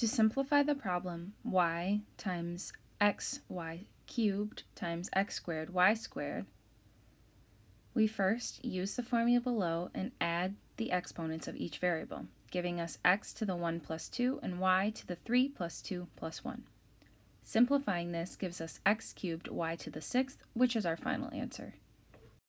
To simplify the problem, y times xy cubed times x squared y squared, we first use the formula below and add the exponents of each variable, giving us x to the 1 plus 2 and y to the 3 plus 2 plus 1. Simplifying this gives us x cubed y to the 6th, which is our final answer.